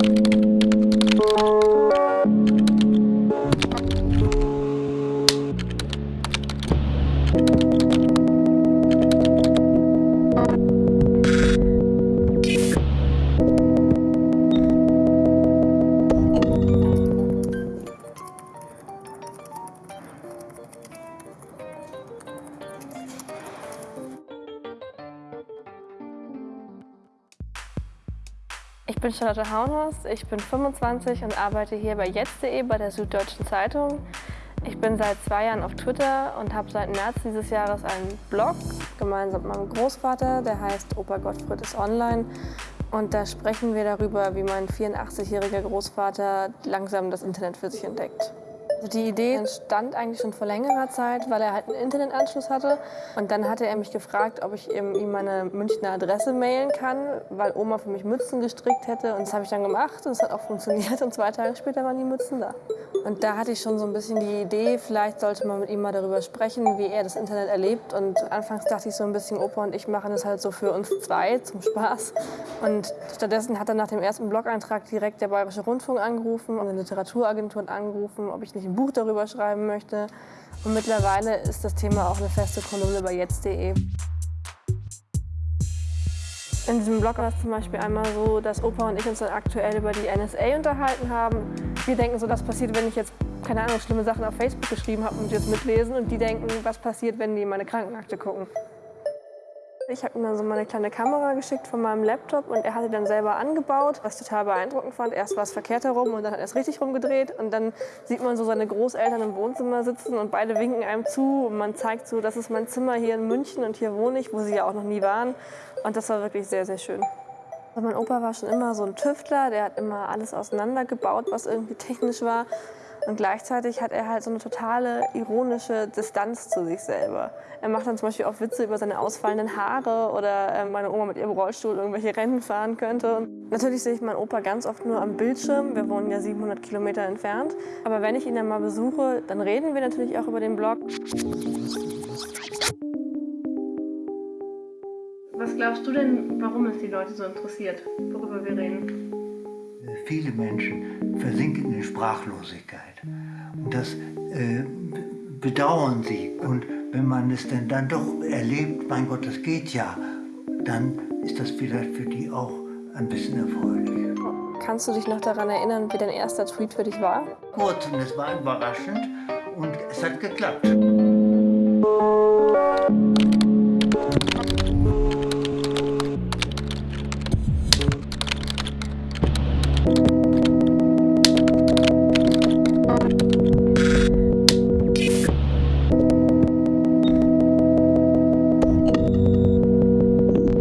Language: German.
you Ich bin Charlotte Haunhaus, ich bin 25 und arbeite hier bei jetzt.de bei der Süddeutschen Zeitung. Ich bin seit zwei Jahren auf Twitter und habe seit März dieses Jahres einen Blog gemeinsam mit meinem Großvater, der heißt Opa Gottfried ist online. Und da sprechen wir darüber, wie mein 84-jähriger Großvater langsam das Internet für sich entdeckt. Also die Idee entstand eigentlich schon vor längerer Zeit, weil er halt einen Internetanschluss hatte. Und dann hatte er mich gefragt, ob ich ihm meine Münchner Adresse mailen kann, weil Oma für mich Mützen gestrickt hätte. Und das habe ich dann gemacht und es hat auch funktioniert. Und zwei Tage später waren die Mützen da. Und da hatte ich schon so ein bisschen die Idee, vielleicht sollte man mit ihm mal darüber sprechen, wie er das Internet erlebt. Und anfangs dachte ich so ein bisschen, Opa und ich machen das halt so für uns zwei zum Spaß. Und stattdessen hat er nach dem ersten Blog-Eintrag direkt der Bayerische Rundfunk angerufen und eine Literaturagentur angerufen, ob ich nicht ein Buch darüber schreiben möchte. Und mittlerweile ist das Thema auch eine feste Kolumne bei jetzt.de. In diesem Blog war es zum Beispiel einmal so, dass Opa und ich uns dann aktuell über die NSA unterhalten haben. Wir denken so, das passiert, wenn ich jetzt, keine Ahnung, schlimme Sachen auf Facebook geschrieben habe und das mitlesen. Und die denken, was passiert, wenn die meine Krankenakte gucken. Ich habe ihm dann so meine kleine Kamera geschickt von meinem Laptop und er hat sie dann selber angebaut, was total beeindruckend fand. Erst war es verkehrt herum und dann hat er es richtig rumgedreht und dann sieht man so seine Großeltern im Wohnzimmer sitzen und beide winken einem zu und man zeigt so, das ist mein Zimmer hier in München und hier wohne ich, wo sie ja auch noch nie waren und das war wirklich sehr, sehr schön. Mein Opa war schon immer so ein Tüftler, der hat immer alles auseinandergebaut, was irgendwie technisch war. Und gleichzeitig hat er halt so eine totale ironische Distanz zu sich selber. Er macht dann zum Beispiel auch Witze über seine ausfallenden Haare oder äh, meine Oma mit ihrem Rollstuhl irgendwelche Rennen fahren könnte. Und natürlich sehe ich meinen Opa ganz oft nur am Bildschirm. Wir wohnen ja 700 Kilometer entfernt. Aber wenn ich ihn dann mal besuche, dann reden wir natürlich auch über den Blog. Was glaubst du denn, warum es die Leute so interessiert, worüber wir reden? Viele Menschen versinken in Sprachlosigkeit. Und das äh, bedauern sie. Und wenn man es denn dann doch erlebt, mein Gott, das geht ja, dann ist das vielleicht für die auch ein bisschen erfreulich. Kannst du dich noch daran erinnern, wie dein erster Tweet für dich war? Kurz, und es war überraschend und es hat geklappt.